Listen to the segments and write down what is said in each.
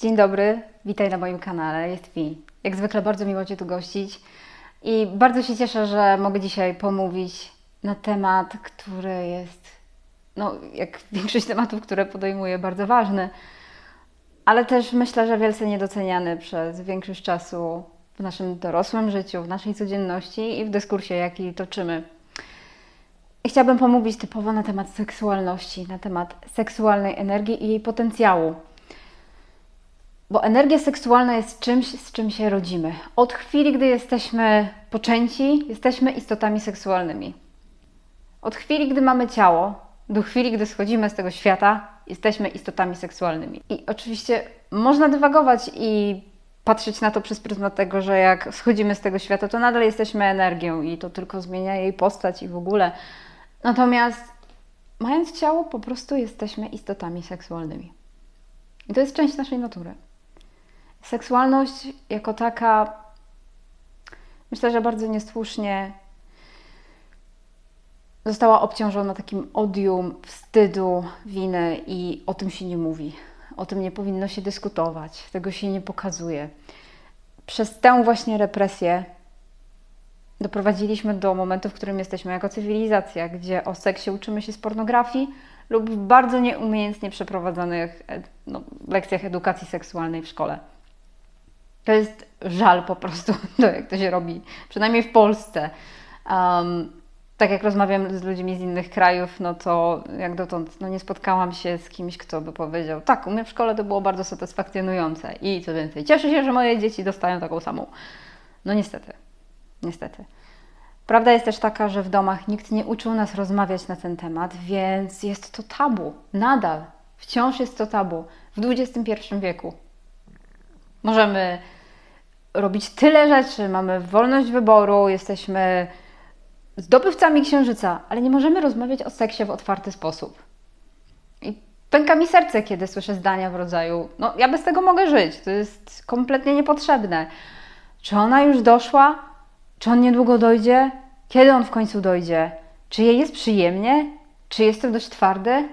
Dzień dobry, witaj na moim kanale, jest mi. Jak zwykle bardzo miło Cię tu gościć i bardzo się cieszę, że mogę dzisiaj pomówić na temat, który jest, no jak większość tematów, które podejmuję, bardzo ważny, ale też myślę, że wielce niedoceniany przez większość czasu w naszym dorosłym życiu, w naszej codzienności i w dyskursie, jaki toczymy. Chciałabym pomówić typowo na temat seksualności, na temat seksualnej energii i jej potencjału. Bo energia seksualna jest czymś, z czym się rodzimy. Od chwili, gdy jesteśmy poczęci, jesteśmy istotami seksualnymi. Od chwili, gdy mamy ciało, do chwili, gdy schodzimy z tego świata, jesteśmy istotami seksualnymi. I oczywiście można dywagować i patrzeć na to przez pryzmat tego, że jak schodzimy z tego świata, to nadal jesteśmy energią i to tylko zmienia jej postać i w ogóle. Natomiast mając ciało, po prostu jesteśmy istotami seksualnymi. I to jest część naszej natury. Seksualność jako taka, myślę, że bardzo niesłusznie została obciążona takim odium, wstydu, winy i o tym się nie mówi. O tym nie powinno się dyskutować, tego się nie pokazuje. Przez tę właśnie represję doprowadziliśmy do momentu, w którym jesteśmy jako cywilizacja, gdzie o seksie uczymy się z pornografii lub w bardzo nieumiejętnie przeprowadzonych no, lekcjach edukacji seksualnej w szkole. To jest żal po prostu, to jak to się robi, przynajmniej w Polsce. Um, tak jak rozmawiam z ludźmi z innych krajów, no to jak dotąd no nie spotkałam się z kimś, kto by powiedział, tak, u mnie w szkole to było bardzo satysfakcjonujące i co więcej, cieszę się, że moje dzieci dostają taką samą. No niestety, niestety. Prawda jest też taka, że w domach nikt nie uczył nas rozmawiać na ten temat, więc jest to tabu. Nadal, wciąż jest to tabu w XXI wieku. Możemy robić tyle rzeczy, mamy wolność wyboru, jesteśmy zdobywcami księżyca, ale nie możemy rozmawiać o seksie w otwarty sposób. I pęka mi serce, kiedy słyszę zdania w rodzaju: No, ja bez tego mogę żyć, to jest kompletnie niepotrzebne. Czy ona już doszła? Czy on niedługo dojdzie? Kiedy on w końcu dojdzie? Czy jej jest przyjemnie? Czy jestem dość twardy?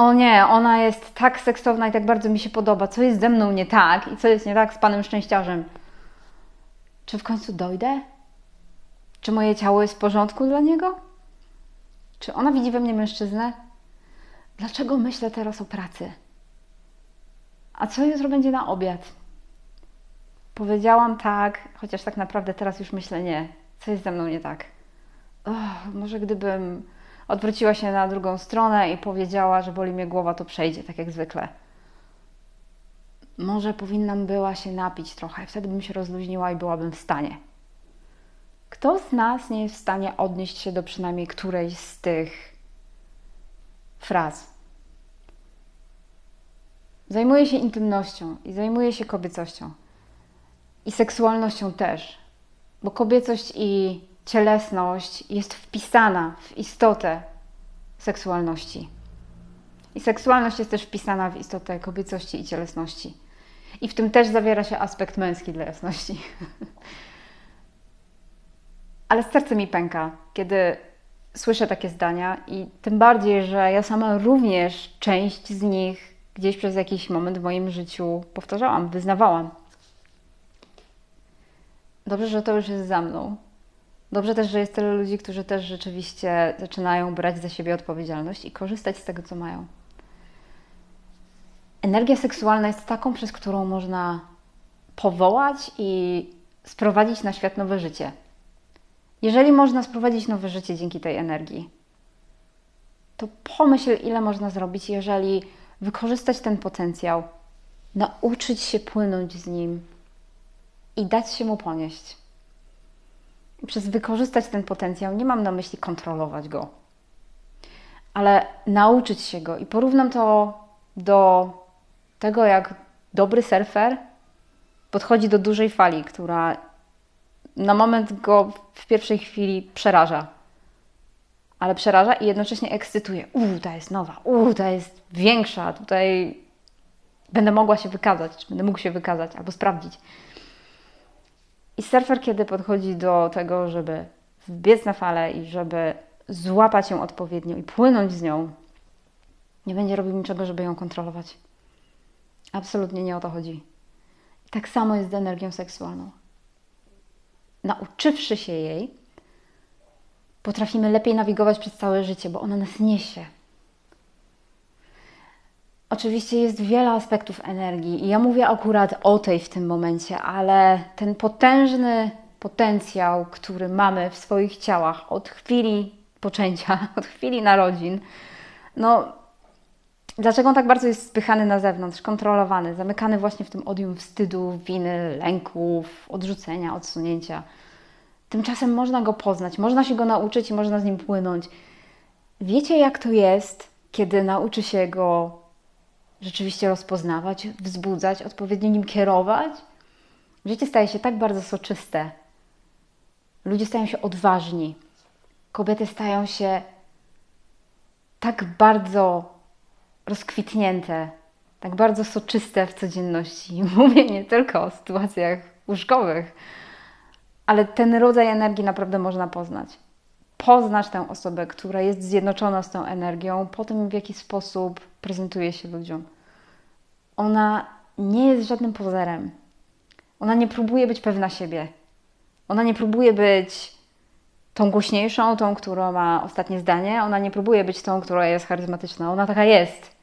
O nie, ona jest tak seksowna i tak bardzo mi się podoba. Co jest ze mną nie tak i co jest nie tak z panem szczęściarzem? Czy w końcu dojdę? Czy moje ciało jest w porządku dla niego? Czy ona widzi we mnie mężczyznę? Dlaczego myślę teraz o pracy? A co jutro będzie na obiad? Powiedziałam tak, chociaż tak naprawdę teraz już myślę nie. Co jest ze mną nie tak? Oh, może gdybym odwróciła się na drugą stronę i powiedziała, że boli mnie głowa, to przejdzie, tak jak zwykle. Może powinnam była się napić trochę, wtedy bym się rozluźniła i byłabym w stanie. Kto z nas nie jest w stanie odnieść się do przynajmniej którejś z tych fraz? Zajmuję się intymnością i zajmuję się kobiecością. I seksualnością też, bo kobiecość i cielesność jest wpisana w istotę seksualności. I seksualność jest też wpisana w istotę kobiecości i cielesności. I w tym też zawiera się aspekt męski dla jasności. Ale serce mi pęka, kiedy słyszę takie zdania, i tym bardziej, że ja sama również część z nich gdzieś przez jakiś moment w moim życiu powtarzałam, wyznawałam. Dobrze, że to już jest za mną. Dobrze też, że jest tyle ludzi, którzy też rzeczywiście zaczynają brać za siebie odpowiedzialność i korzystać z tego, co mają. Energia seksualna jest taką, przez którą można powołać i sprowadzić na świat nowe życie. Jeżeli można sprowadzić nowe życie dzięki tej energii, to pomyśl, ile można zrobić, jeżeli wykorzystać ten potencjał, nauczyć się płynąć z nim i dać się mu ponieść. Przez wykorzystać ten potencjał nie mam na myśli kontrolować go, ale nauczyć się go. I porównam to do tego, jak dobry surfer podchodzi do dużej fali, która na moment go w pierwszej chwili przeraża. Ale przeraża i jednocześnie ekscytuje. Uuu, ta jest nowa, uuu, ta jest większa, tutaj będę mogła się wykazać, czy będę mógł się wykazać albo sprawdzić. I surfer, kiedy podchodzi do tego, żeby wbiec na falę i żeby złapać ją odpowiednio i płynąć z nią, nie będzie robił niczego, żeby ją kontrolować. Absolutnie nie o to chodzi. I tak samo jest z energią seksualną. Nauczywszy się jej, potrafimy lepiej nawigować przez całe życie, bo ona nas niesie. Oczywiście jest wiele aspektów energii i ja mówię akurat o tej w tym momencie, ale ten potężny potencjał, który mamy w swoich ciałach od chwili poczęcia, od chwili narodzin, no dlaczego on tak bardzo jest spychany na zewnątrz, kontrolowany, zamykany właśnie w tym odium wstydu, winy, lęków, odrzucenia, odsunięcia. Tymczasem można go poznać, można się go nauczyć i można z nim płynąć. Wiecie, jak to jest, kiedy nauczy się go rzeczywiście rozpoznawać, wzbudzać, odpowiednio nim kierować? Życie staje się tak bardzo soczyste. Ludzie stają się odważni. Kobiety stają się tak bardzo rozkwitnięte, tak bardzo soczyste w codzienności. Mówię nie tylko o sytuacjach łóżkowych, ale ten rodzaj energii naprawdę można poznać. Poznać tę osobę, która jest zjednoczona z tą energią, po tym w jaki sposób prezentuje się ludziom. Ona nie jest żadnym pozerem. Ona nie próbuje być pewna siebie. Ona nie próbuje być tą głośniejszą, tą, która ma ostatnie zdanie. Ona nie próbuje być tą, która jest charyzmatyczna. Ona taka jest.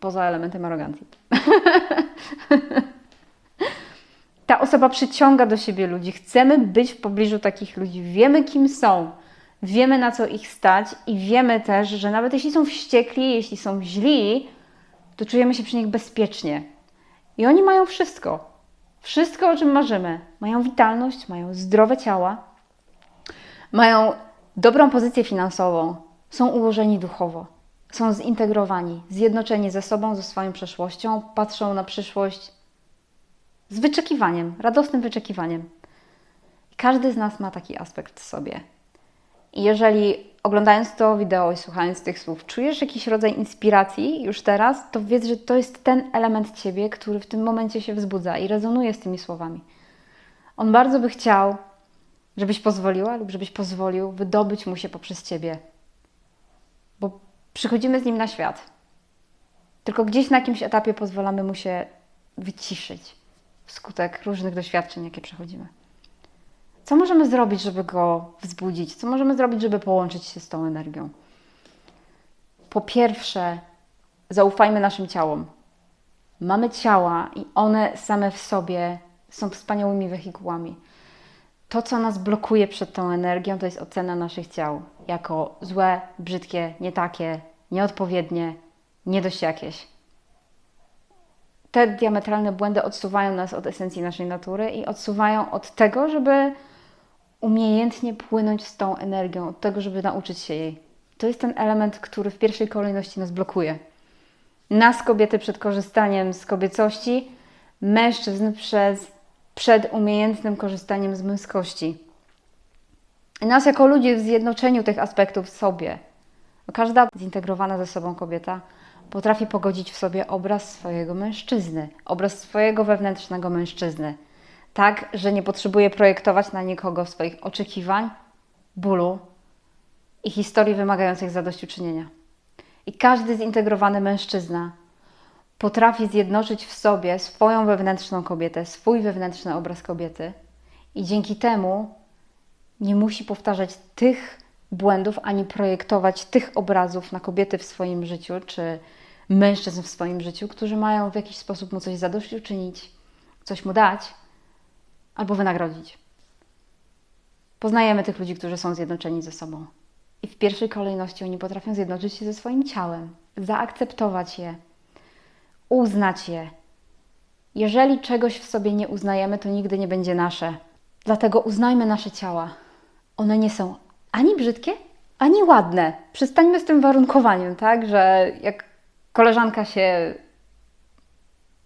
Poza elementem arogancji. Ta osoba przyciąga do siebie ludzi. Chcemy być w pobliżu takich ludzi. Wiemy, kim są. Wiemy, na co ich stać i wiemy też, że nawet jeśli są wściekli, jeśli są źli, to czujemy się przy nich bezpiecznie. I oni mają wszystko. Wszystko, o czym marzymy. Mają witalność, mają zdrowe ciała, mają dobrą pozycję finansową, są ułożeni duchowo, są zintegrowani, zjednoczeni ze sobą, ze swoją przeszłością, patrzą na przyszłość z wyczekiwaniem, radosnym wyczekiwaniem. Każdy z nas ma taki aspekt w sobie. Jeżeli oglądając to wideo i słuchając tych słów, czujesz jakiś rodzaj inspiracji już teraz, to wiedz, że to jest ten element ciebie, który w tym momencie się wzbudza i rezonuje z tymi słowami. On bardzo by chciał, żebyś pozwoliła lub żebyś pozwolił wydobyć mu się poprzez ciebie. Bo przychodzimy z nim na świat. Tylko gdzieś na jakimś etapie pozwalamy mu się wyciszyć wskutek różnych doświadczeń, jakie przechodzimy. Co możemy zrobić, żeby go wzbudzić? Co możemy zrobić, żeby połączyć się z tą energią? Po pierwsze, zaufajmy naszym ciałom. Mamy ciała i one same w sobie są wspaniałymi wehikułami. To, co nas blokuje przed tą energią, to jest ocena naszych ciał jako złe, brzydkie, nie takie, nieodpowiednie, nie dość jakieś. Te diametralne błędy odsuwają nas od esencji naszej natury i odsuwają od tego, żeby umiejętnie płynąć z tą energią, od tego, żeby nauczyć się jej. To jest ten element, który w pierwszej kolejności nas blokuje. Nas, kobiety, przed korzystaniem z kobiecości, mężczyzn przez, przed umiejętnym korzystaniem z męskości. Nas, jako ludzi, w zjednoczeniu tych aspektów w sobie. Każda zintegrowana ze sobą kobieta potrafi pogodzić w sobie obraz swojego mężczyzny, obraz swojego wewnętrznego mężczyzny tak, że nie potrzebuje projektować na nikogo swoich oczekiwań, bólu i historii wymagających zadośćuczynienia. I każdy zintegrowany mężczyzna potrafi zjednoczyć w sobie swoją wewnętrzną kobietę, swój wewnętrzny obraz kobiety i dzięki temu nie musi powtarzać tych błędów ani projektować tych obrazów na kobiety w swoim życiu czy mężczyzn w swoim życiu, którzy mają w jakiś sposób mu coś zadośćuczynić, coś mu dać, albo wynagrodzić. Poznajemy tych ludzi, którzy są zjednoczeni ze sobą. I w pierwszej kolejności oni potrafią zjednoczyć się ze swoim ciałem, zaakceptować je, uznać je. Jeżeli czegoś w sobie nie uznajemy, to nigdy nie będzie nasze. Dlatego uznajmy nasze ciała. One nie są ani brzydkie, ani ładne. Przestańmy z tym warunkowaniem, tak? Że jak koleżanka się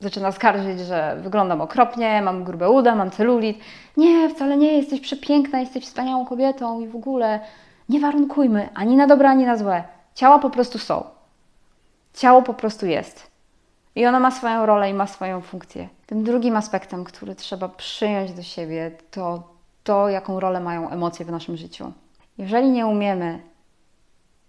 zaczyna skarżyć, że wyglądam okropnie, mam grube uda, mam celulit. Nie, wcale nie, jesteś przepiękna, jesteś wspaniałą kobietą i w ogóle nie warunkujmy ani na dobre, ani na złe. Ciała po prostu są. Ciało po prostu jest. I ono ma swoją rolę i ma swoją funkcję. Tym drugim aspektem, który trzeba przyjąć do siebie, to to, jaką rolę mają emocje w naszym życiu. Jeżeli nie umiemy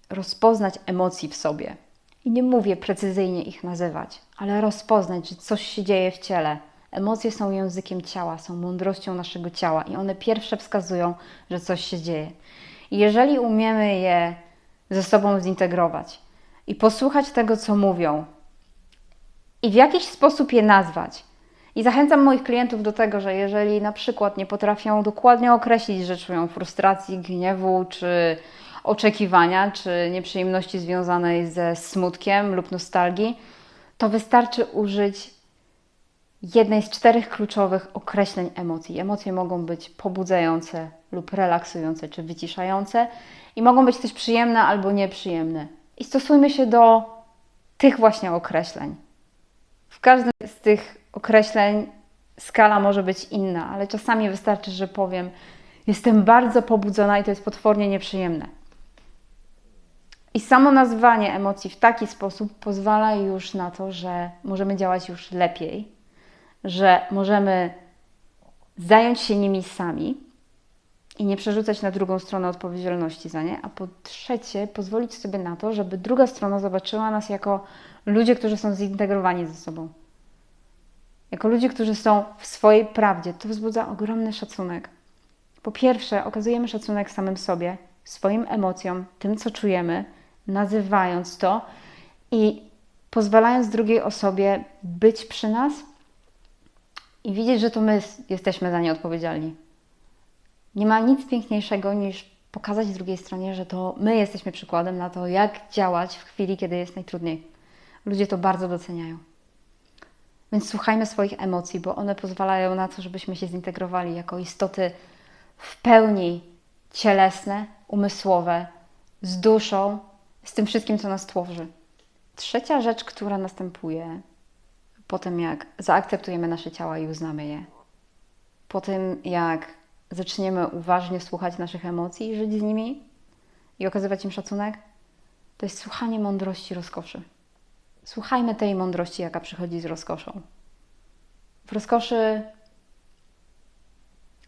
rozpoznać emocji w sobie, I nie mówię precyzyjnie ich nazywać, ale rozpoznać, że coś się dzieje w ciele. Emocje są językiem ciała, są mądrością naszego ciała i one pierwsze wskazują, że coś się dzieje. I jeżeli umiemy je ze sobą zintegrować i posłuchać tego, co mówią, i w jakiś sposób je nazwać. I zachęcam moich klientów do tego, że jeżeli na przykład nie potrafią dokładnie określić, że czują frustracji, gniewu, czy oczekiwania, czy nieprzyjemności związanej ze smutkiem lub nostalgii, to wystarczy użyć jednej z czterech kluczowych określeń emocji. Emocje mogą być pobudzające lub relaksujące, czy wyciszające, i mogą być też przyjemne albo nieprzyjemne. I stosujmy się do tych właśnie określeń. W każdym z tych określeń skala może być inna, ale czasami wystarczy, że powiem: Jestem bardzo pobudzona i to jest potwornie nieprzyjemne. I samo nazwanie emocji w taki sposób pozwala już na to, że możemy działać już lepiej, że możemy zająć się nimi sami i nie przerzucać na drugą stronę odpowiedzialności za nie, a po trzecie pozwolić sobie na to, żeby druga strona zobaczyła nas jako ludzie, którzy są zintegrowani ze sobą. Jako ludzie, którzy są w swojej prawdzie. To wzbudza ogromny szacunek. Po pierwsze, okazujemy szacunek samym sobie, swoim emocjom, tym, co czujemy, nazywając to i pozwalając drugiej osobie być przy nas i widzieć, że to my jesteśmy za nie odpowiedzialni. Nie ma nic piękniejszego niż pokazać drugiej stronie, że to my jesteśmy przykładem na to, jak działać w chwili, kiedy jest najtrudniej. Ludzie to bardzo doceniają. Więc słuchajmy swoich emocji, bo one pozwalają na to, żebyśmy się zintegrowali jako istoty w pełni cielesne, umysłowe, z duszą, z tym wszystkim, co nas tworzy. Trzecia rzecz, która następuje po tym, jak zaakceptujemy nasze ciała i uznamy je, po tym, jak zaczniemy uważnie słuchać naszych emocji i żyć z nimi i okazywać im szacunek, to jest słuchanie mądrości rozkoszy. Słuchajmy tej mądrości, jaka przychodzi z rozkoszą. W rozkoszy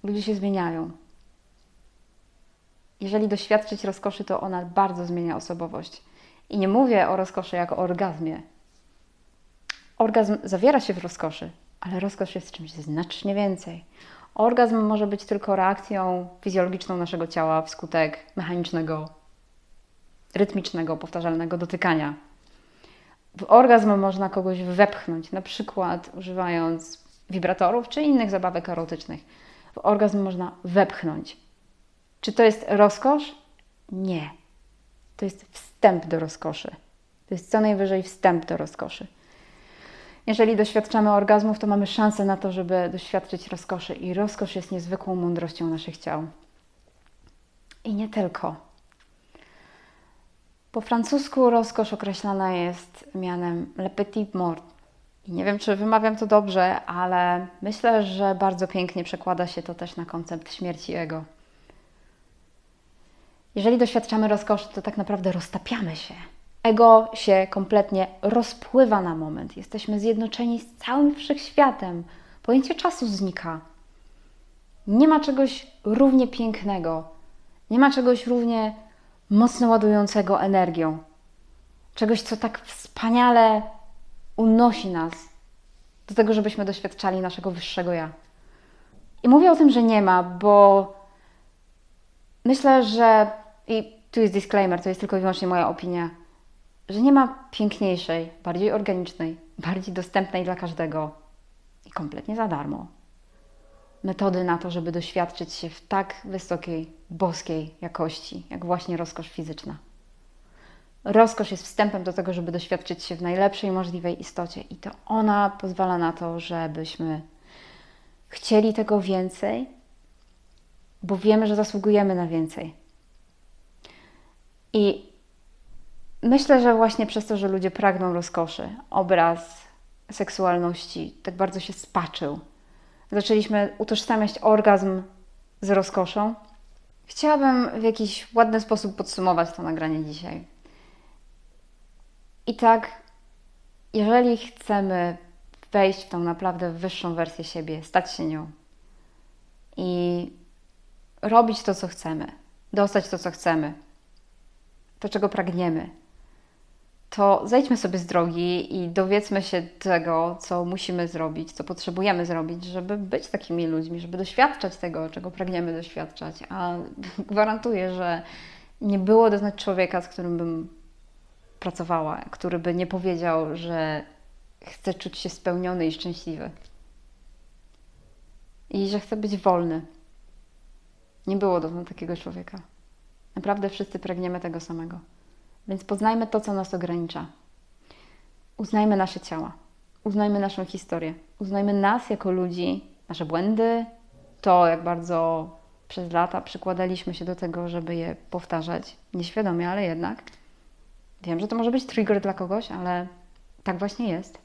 ludzie się zmieniają. Jeżeli doświadczyć rozkoszy, to ona bardzo zmienia osobowość. I nie mówię o rozkoszy jako o orgazmie. Orgazm zawiera się w rozkoszy, ale rozkosz jest czymś znacznie więcej. Orgazm może być tylko reakcją fizjologiczną naszego ciała wskutek mechanicznego, rytmicznego, powtarzalnego dotykania w orgazm można kogoś wepchnąć, na przykład używając wibratorów czy innych zabawek erotycznych. W orgazm można wepchnąć. Czy to jest rozkosz? Nie. To jest wstęp do rozkoszy. To jest co najwyżej wstęp do rozkoszy. Jeżeli doświadczamy orgazmów, to mamy szansę na to, żeby doświadczyć rozkoszy, i rozkosz jest niezwykłą mądrością naszych ciał. I nie tylko. Po francusku rozkosz określana jest mianem le petit mort. I nie wiem, czy wymawiam to dobrze, ale myślę, że bardzo pięknie przekłada się to też na koncept śmierci ego. Jeżeli doświadczamy rozkoszy, to tak naprawdę roztapiamy się. Ego się kompletnie rozpływa na moment. Jesteśmy zjednoczeni z całym wszechświatem. Pojęcie czasu znika. Nie ma czegoś równie pięknego. Nie ma czegoś równie mocno ładującego energią. Czegoś, co tak wspaniale unosi nas do tego, żebyśmy doświadczali naszego wyższego ja. I mówię o tym, że nie ma, bo myślę, że i tu jest disclaimer, to jest tylko i wyłącznie moja opinia, że nie ma piękniejszej, bardziej organicznej, bardziej dostępnej dla każdego i kompletnie za darmo metody na to, żeby doświadczyć się w tak wysokiej, boskiej jakości, jak właśnie rozkosz fizyczna. Rozkosz jest wstępem do tego, żeby doświadczyć się w najlepszej możliwej istocie, i to ona pozwala na to, żebyśmy chcieli tego więcej, bo wiemy, że zasługujemy na więcej. I myślę, że właśnie przez to, że ludzie pragną rozkoszy, obraz seksualności tak bardzo się spaczył zaczęliśmy utożsamiać orgazm z rozkoszą. Chciałabym w jakiś ładny sposób podsumować to nagranie dzisiaj. I tak, jeżeli chcemy wejść w tą naprawdę wyższą wersję siebie, stać się nią i robić to, co chcemy, dostać to, co chcemy, to, czego pragniemy, to zejdźmy sobie z drogi i dowiedzmy się tego, co musimy zrobić, co potrzebujemy zrobić, żeby być takimi ludźmi, żeby doświadczać tego, czego pragniemy doświadczać. A gwarantuję, że nie było doznać człowieka, z którym bym pracowała, który by nie powiedział, że chce czuć się spełniony i szczęśliwy. I że chce być wolny. Nie było dotąd takiego człowieka. Naprawdę wszyscy pragniemy tego samego. Więc poznajmy to, co nas ogranicza. Uznajmy nasze ciała, uznajmy naszą historię, uznajmy nas jako ludzi, nasze błędy, to jak bardzo przez lata przykładaliśmy się do tego, żeby je powtarzać, nieświadomie, ale jednak. Wiem, że to może być trigger dla kogoś, ale tak właśnie jest.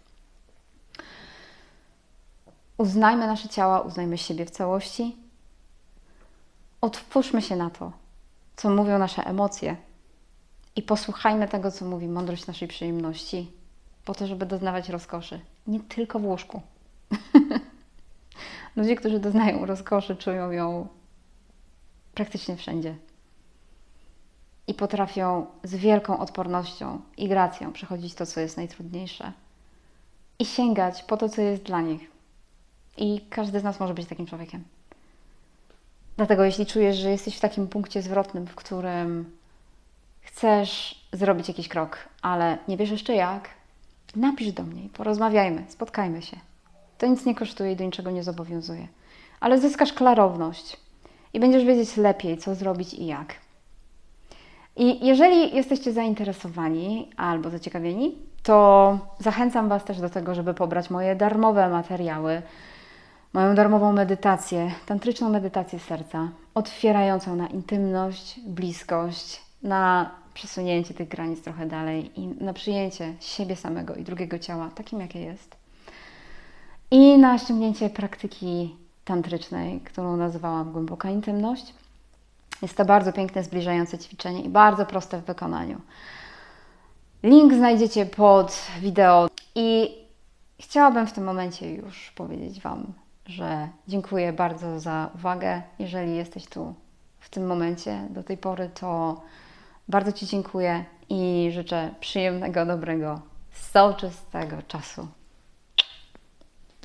Uznajmy nasze ciała, uznajmy siebie w całości. Otwórzmy się na to, co mówią nasze emocje, i posłuchajmy tego, co mówi mądrość naszej przyjemności, po to, żeby doznawać rozkoszy. Nie tylko w łóżku. Ludzie, którzy doznają rozkoszy, czują ją praktycznie wszędzie. I potrafią z wielką odpornością i gracją przechodzić to, co jest najtrudniejsze. I sięgać po to, co jest dla nich. I każdy z nas może być takim człowiekiem. Dlatego, jeśli czujesz, że jesteś w takim punkcie zwrotnym, w którym chcesz zrobić jakiś krok, ale nie wiesz jeszcze jak, napisz do mnie, porozmawiajmy, spotkajmy się. To nic nie kosztuje i do niczego nie zobowiązuje. Ale zyskasz klarowność i będziesz wiedzieć lepiej, co zrobić i jak. I jeżeli jesteście zainteresowani albo zaciekawieni, to zachęcam Was też do tego, żeby pobrać moje darmowe materiały, moją darmową medytację, tantryczną medytację serca, otwierającą na intymność, bliskość, na przesunięcie tych granic trochę dalej i na przyjęcie siebie samego i drugiego ciała takim, jakie jest. I na ściągnięcie praktyki tantrycznej, którą nazywałam głęboka intymność. Jest to bardzo piękne, zbliżające ćwiczenie i bardzo proste w wykonaniu. Link znajdziecie pod wideo i chciałabym w tym momencie już powiedzieć Wam, że dziękuję bardzo za uwagę. Jeżeli jesteś tu w tym momencie do tej pory, to bardzo Ci dziękuję i życzę przyjemnego, dobrego, soczystego czasu.